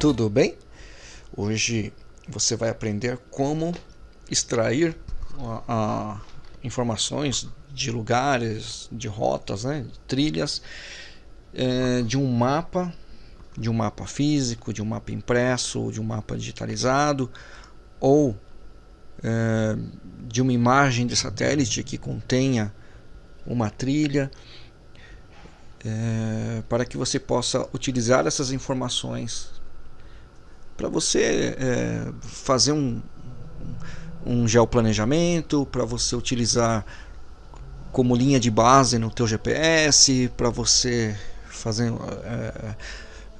Tudo bem? Hoje você vai aprender como extrair informações de lugares, de rotas, né, de trilhas, é, de um mapa, de um mapa físico, de um mapa impresso, de um mapa digitalizado, ou é, de uma imagem de satélite que contenha uma trilha é, para que você possa utilizar essas informações para você é, fazer um, um geoplanejamento, para você utilizar como linha de base no teu GPS, para você fazer é,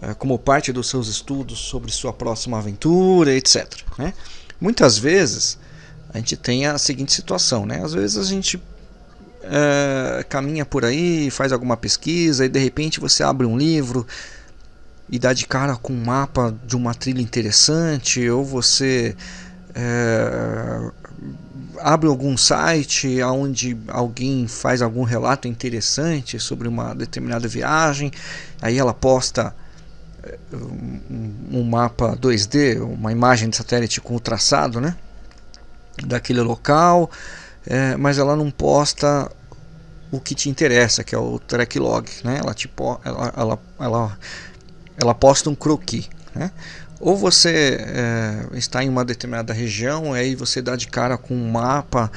é, como parte dos seus estudos sobre sua próxima aventura, etc. Né? Muitas vezes a gente tem a seguinte situação, né? Às vezes a gente é, caminha por aí, faz alguma pesquisa e de repente você abre um livro e dá de cara com um mapa de uma trilha interessante, ou você é, abre algum site onde alguém faz algum relato interessante sobre uma determinada viagem, aí ela posta é, um, mapa 2D, uma imagem de satélite com o traçado, né? daquele local, é, mas ela não posta o que te interessa, que é o track log, né? Ela, tipo, ela, ela, ela, ela posta um croquis, né? Ou você é, está em uma determinada região, aí você dá de cara com um mapa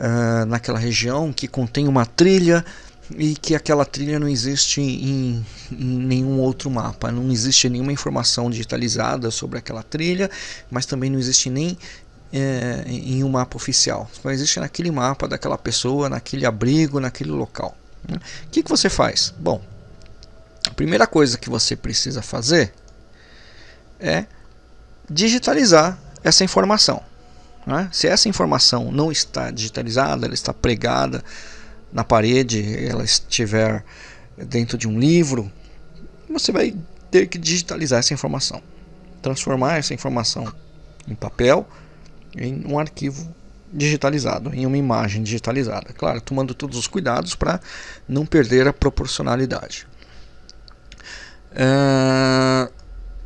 é, naquela região que contém uma trilha e que aquela trilha não existe em, em, nenhum outro mapa, não existe nenhuma informação digitalizada sobre aquela trilha, mas também não existe nem é, em um mapa oficial. Só existe naquele mapa daquela pessoa, naquele abrigo, naquele local. Né? O que, que você faz? Bom, primeira coisa que você precisa fazer é digitalizar essa informação. Né? Se essa informação não está digitalizada, ela está pregada na parede, ela estiver dentro de um livro, você vai ter que digitalizar essa informação, transformar essa informação em papel em um arquivo digitalizado, em uma imagem digitalizada. Claro, tomando todos os cuidados para não perder a proporcionalidade. Uh,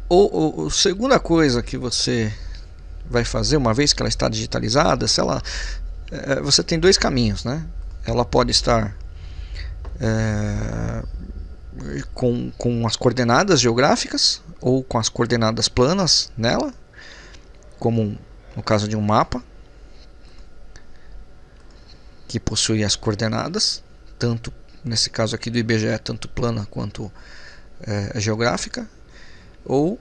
o, a segunda coisa que você vai fazer, uma vez que ela está digitalizada, se ela, uh, você tem dois caminhos. Né? Ela pode estar uh, com, com as coordenadas geográficas ou com as coordenadas planas nela, como no caso de um mapa que possui as coordenadas, tanto nesse caso aqui do IBGE, tanto plana quanto é, geográfica, ou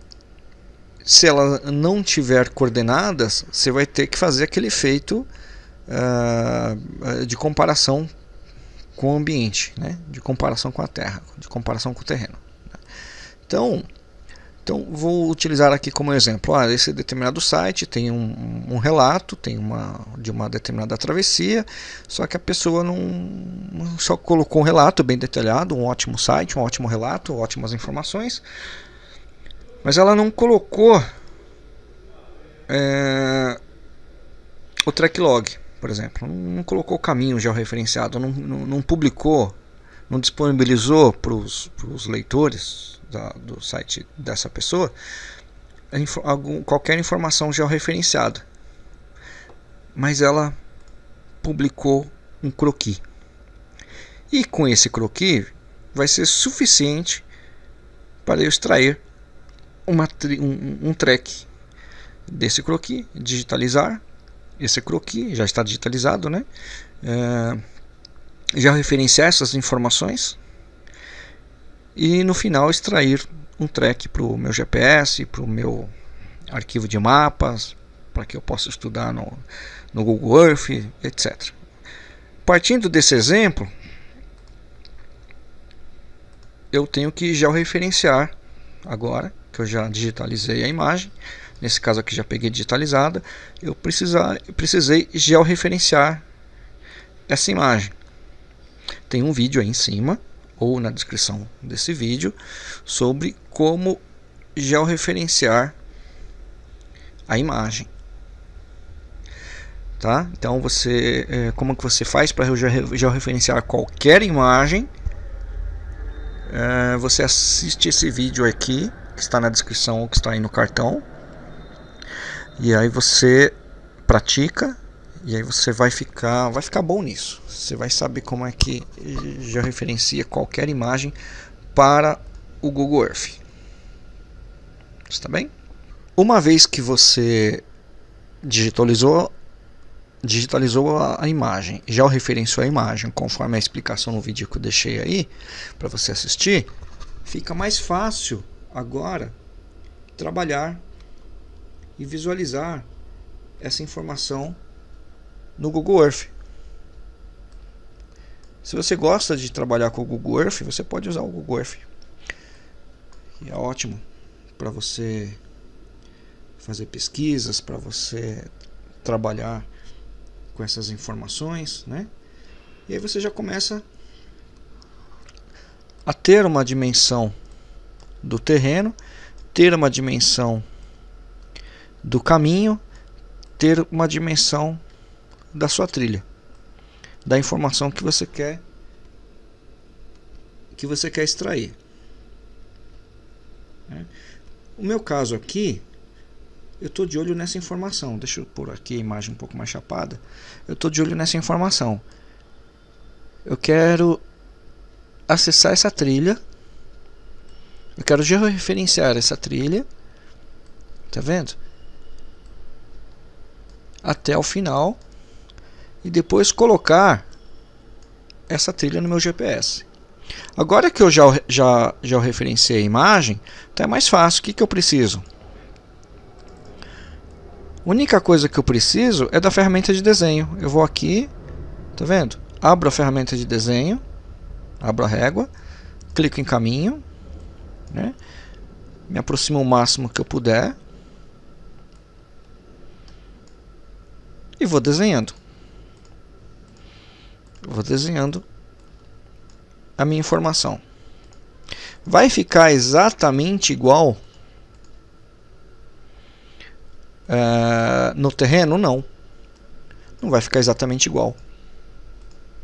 se ela não tiver coordenadas, você vai ter que fazer aquele efeito uh, de comparação com o ambiente, né? de comparação com a Terra, de comparação com o terreno. Então, então vou utilizar aqui como exemplo, ah, esse determinado site tem um, um, relato, tem uma de uma determinada travessia, só que a pessoa não só colocou um relato bem detalhado, um ótimo site, um ótimo relato, ótimas informações, mas ela não colocou é, o track log, por exemplo, não colocou o caminho georreferenciado, não, não, não publicou, não disponibilizou para os leitores da, do site dessa pessoa algum, qualquer informação georreferenciada. Mas ela publicou um croquis. E com esse croquis vai ser suficiente para eu extrair uma, um, um track desse croquis, digitalizar esse croquis, já está digitalizado, né? É, já referenciar essas informações e no final extrair um track para o meu GPS, para o meu arquivo de mapas, para que eu possa estudar no, no Google Earth, etc. Partindo desse exemplo, eu tenho que georreferenciar agora, que eu já digitalizei a imagem, nesse caso aqui já peguei digitalizada, eu precisar, precisei georreferenciar essa imagem. Tem um vídeo aí em cima ou na descrição desse vídeo sobre como georreferenciar a imagem. Tá? Então você, é, como que você faz para georreferenciar qualquer imagem? É, você assiste esse vídeo aqui, que está na descrição ou que está aí no cartão. E aí você pratica e aí você vai ficar, vai ficar bom nisso. Você vai saber como é que já referencia qualquer imagem para o Google Earth. Está bem? Uma vez que você digitalizou digitalizou a, imagem, já referenciou a imagem, conforme a explicação no vídeo que eu deixei aí para você assistir, fica mais fácil agora trabalhar e visualizar essa informação no Google Earth. Se você gosta de trabalhar com o Google Earth, você pode usar o Google Earth. E é ótimo para você fazer pesquisas, para você trabalhar com essas informações, né? E aí você já começa a ter uma dimensão do terreno, ter uma dimensão do caminho, ter uma dimensão da sua trilha, da informação que você quer que você quer extrair. Né? O meu caso aqui, eu estou de olho nessa informação. Deixa eu pôr aqui a imagem um pouco mais chapada. Eu estou de olho nessa informação. Eu quero acessar essa trilha. Eu quero georreferenciar essa trilha. Tá vendo? Até o final. E depois colocar essa trilha no meu GPS. Agora que eu já, já, já referenciei a imagem, é mais fácil. O que, que eu preciso? A única coisa que eu preciso é da ferramenta de desenho. Eu vou aqui, tá vendo? Abro a ferramenta de desenho, abro a régua, clico em caminho, né? me aproximo o máximo que eu puder e vou desenhando. Vou desenhando a minha informação. Vai ficar exatamente igual uh, no terreno? Não. Não vai ficar exatamente igual.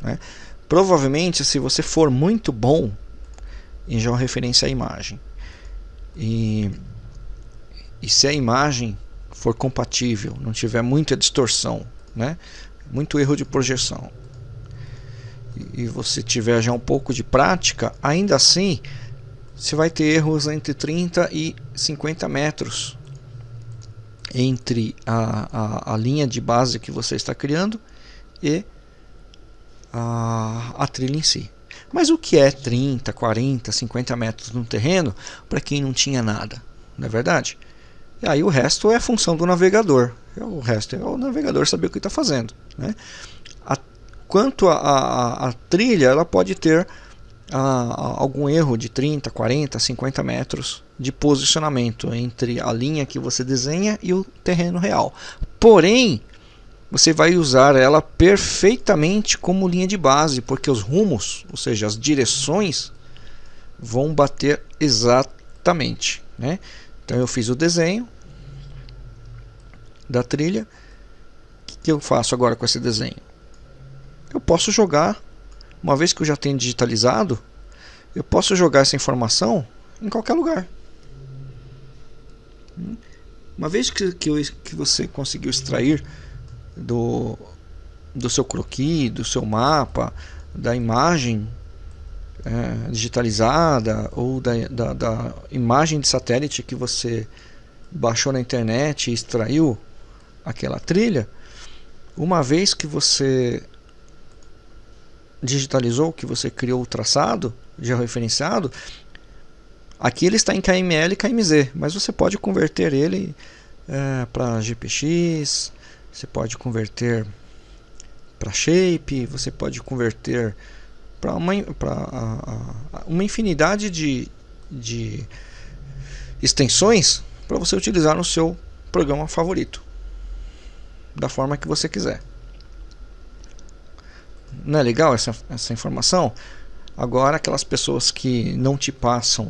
Né? Provavelmente, se você for muito bom em georreferência à imagem e, e se a imagem for compatível, não tiver muita distorção, né? muito erro de projeção, e você tiver já um pouco de prática, ainda assim você vai ter erros entre 30 e 50 metros entre a, a, a linha de base que você está criando e a, a trilha em si. Mas o que é 30, 40, 50 metros no terreno para quem não tinha nada? Não é verdade? E aí o resto é função do navegador. O resto é o navegador saber o que está fazendo. Né? Quanto a trilha, ela pode ter a, algum erro de 30, 40, 50 metros de posicionamento entre a linha que você desenha e o terreno real. Porém, você vai usar ela perfeitamente como linha de base, porque os rumos, ou seja, as direções, vão bater exatamente. Né? Então eu fiz o desenho da trilha. O que eu faço agora com esse desenho? Eu posso jogar, uma vez que eu já tenho digitalizado, eu posso jogar essa informação em qualquer lugar. Uma vez que, que, eu, que você conseguiu extrair do, do seu croquis, do seu mapa, da imagem é, digitalizada ou da, da, da, imagem de satélite que você baixou na internet e extraiu aquela trilha, uma vez que você digitalizou, que você criou o traçado georreferenciado, aqui ele está em KML e KMZ, mas você pode converter ele é, para GPX, você pode converter para Shape, você pode converter para uma, uma infinidade de, de extensões para você utilizar no seu programa favorito, da forma que você quiser. Não é legal essa, essa informação? Agora, aquelas pessoas que não te passam,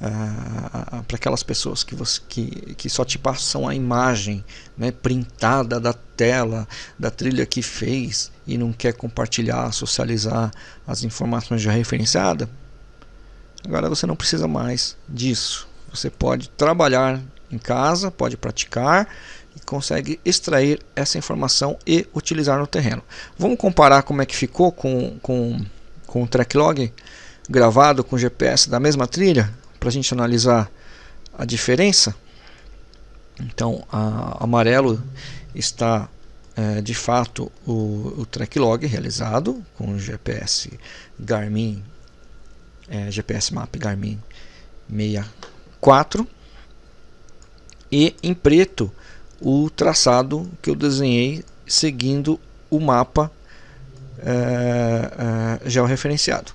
uh, para aquelas pessoas que, você, que, que só te passam a imagem né, printada da tela, da trilha que fez e não quer compartilhar, socializar as informações já referenciadas, agora você não precisa mais disso. Você pode trabalhar em casa, pode praticar e consegue extrair essa informação e utilizar no terreno. Vamos comparar como é que ficou com, com, com o track log gravado com GPS da mesma trilha para a gente analisar a diferença. Então, a, amarelo está é, de fato o, o track log realizado com o GPS Garmin, é, GPS Map Garmin 64 e em preto o traçado que eu desenhei seguindo o mapa é, é, georreferenciado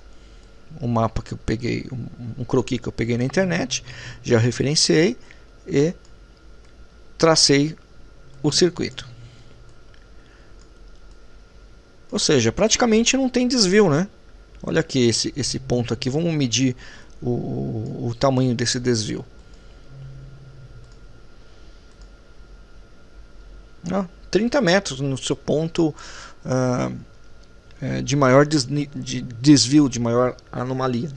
um mapa que eu peguei, um, um croquis que eu peguei na internet, já referenciei e tracei o circuito. Ou seja, praticamente não tem desvio, né? Olha aqui esse, esse ponto aqui, vamos medir o, o tamanho desse desvio. Ah, 30 metros no seu ponto uh, é, de maior de desvio, de maior anomalia.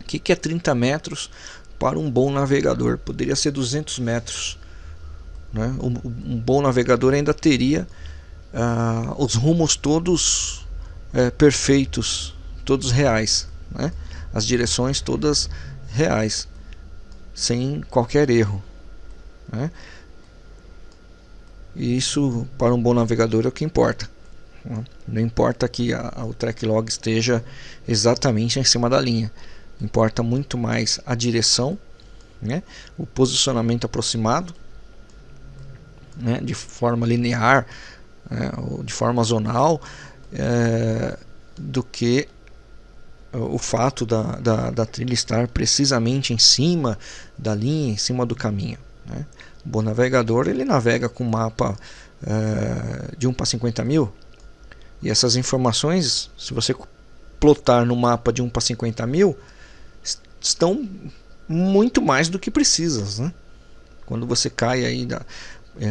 O que, que é 30 metros para um bom navegador? Poderia ser 200 metros. Né? Um, um bom navegador ainda teria uh, os rumos todos é, perfeitos, todos reais. Né? As direções todas reais, sem qualquer erro. Né? E isso para um bom navegador é o que importa. Não importa que a, a, o track log esteja exatamente em cima da linha. Importa muito mais a direção, né? o posicionamento aproximado, né? de forma linear né? ou de forma zonal, é, do que o fato da, da, da, trilha estar precisamente em cima da linha, em cima do caminho. Né? O bom navegador ele navega com mapa é, de 1 para 50 mil, e essas informações, se você plotar no mapa de 1 para 50 mil, estão muito mais do que precisas. Né? Quando você cai aí da, é,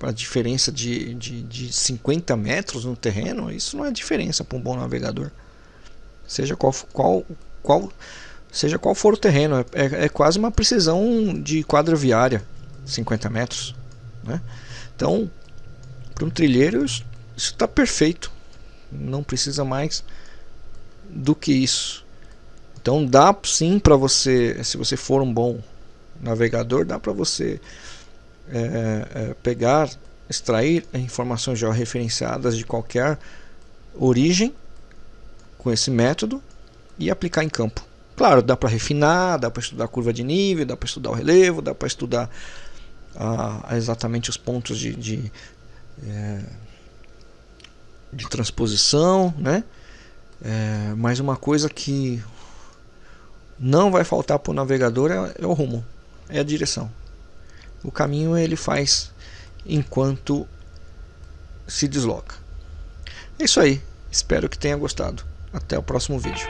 a, a, diferença de, de, de 50 metros no terreno, isso não é diferença para um bom navegador. Seja qual, qual, qual, seja qual for o terreno, é, é, é quase uma precisão de quadra viária, 50 metros. Né? Então, para um trilheiro, isso está perfeito. Não precisa mais do que isso. Então dá sim para você, se você for um bom navegador, dá para você é, é, pegar, extrair informações georreferenciadas de qualquer origem com esse método e aplicar em campo. Claro, dá para refinar, dá para estudar a curva de nível, dá para estudar o relevo, dá para estudar ah, exatamente os pontos de, de é, de transposição, né? É, mas uma coisa que não vai faltar para o navegador é, é o rumo, é a direção. O caminho ele faz enquanto se desloca. É isso aí. Espero que tenha gostado. Até o próximo vídeo.